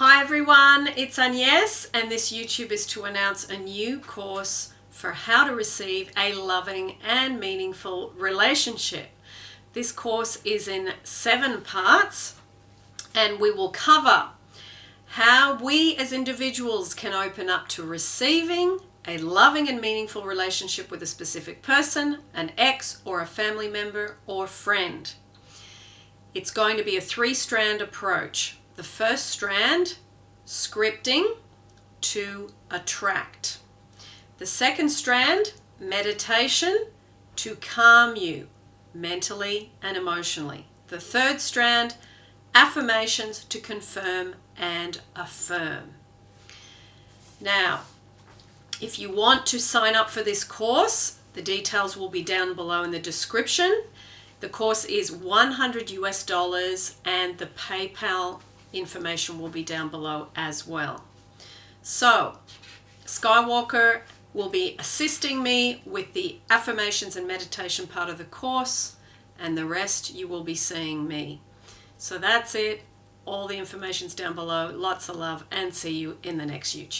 Hi everyone, it's Agnes and this YouTube is to announce a new course for how to receive a loving and meaningful relationship. This course is in seven parts and we will cover how we as individuals can open up to receiving a loving and meaningful relationship with a specific person, an ex or a family member or friend. It's going to be a three-strand approach. The first strand, scripting to attract. The second strand, meditation to calm you mentally and emotionally. The third strand, affirmations to confirm and affirm. Now, if you want to sign up for this course, the details will be down below in the description. The course is 100 US dollars and the PayPal information will be down below as well. So, Skywalker will be assisting me with the affirmations and meditation part of the course and the rest you will be seeing me. So that's it. All the information's down below. Lots of love and see you in the next YouTube.